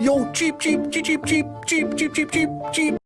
Yo, cheep, cheep, cheep, cheep, cheep, cheep, cheep, cheep, cheep,